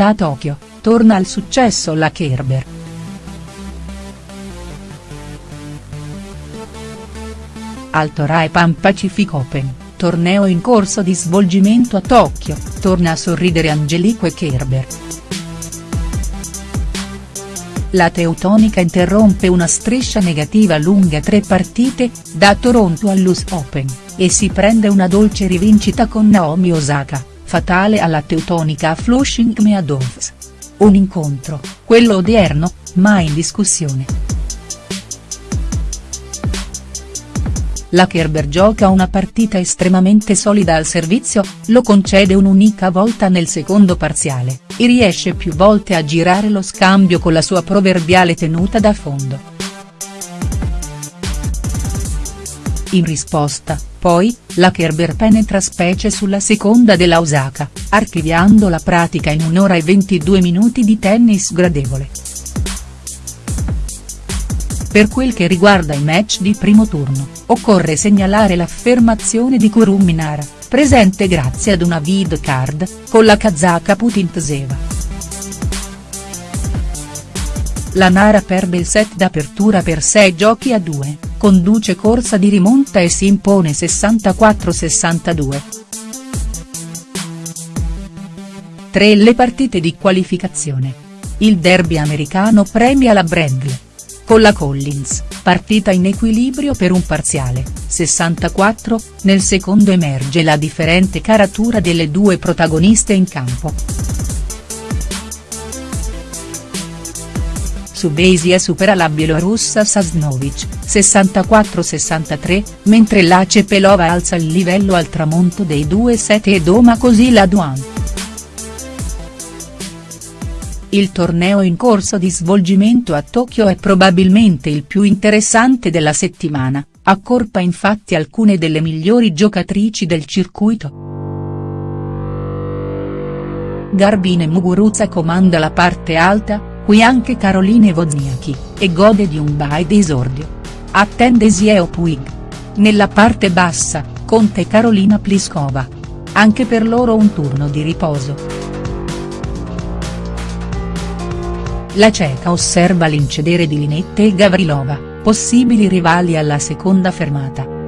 Volta a Tokyo, torna al successo la Kerber. Alto Rai Pan Pacific Open, torneo in corso di svolgimento a Tokyo, torna a sorridere Angelique Kerber. La teutonica interrompe una striscia negativa lunga tre partite, da Toronto all'US Open, e si prende una dolce rivincita con Naomi Osaka fatale alla teutonica Flushing Meadows. Un incontro, quello odierno, mai in discussione. La Kerber gioca una partita estremamente solida al servizio, lo concede un'unica volta nel secondo parziale, e riesce più volte a girare lo scambio con la sua proverbiale tenuta da fondo. In risposta, poi, la Kerber penetra specie sulla seconda della Osaka, archiviando la pratica in un'ora e 22 minuti di tennis gradevole. Per quel che riguarda i match di primo turno, occorre segnalare l'affermazione di Kurum Nara, presente grazie ad una vid card, con la kazaka Putintseva. La Nara perde il set d'apertura per 6 giochi a 2, conduce corsa di rimonta e si impone 64-62. 3 le partite di qualificazione. Il derby americano premia la Brandley. Con la Collins, partita in equilibrio per un parziale, 64, nel secondo emerge la differente caratura delle due protagoniste in campo. Su Besia supera la bielorussa Sasnovic, 64-63, mentre la Cepelova alza il livello al tramonto dei due set e doma così la Duan. Il torneo in corso di svolgimento a Tokyo è probabilmente il più interessante della settimana, accorpa infatti alcune delle migliori giocatrici del circuito. Garbine Muguruza comanda la parte alta, qui anche Caroline Wozniacki, e gode di un bye d'esordio. Attende Zieo Puig. Nella parte bassa, Conte e Carolina Pliskova. Anche per loro un turno di riposo. La ceca osserva l'incedere di Linette e Gavrilova, possibili rivali alla seconda fermata.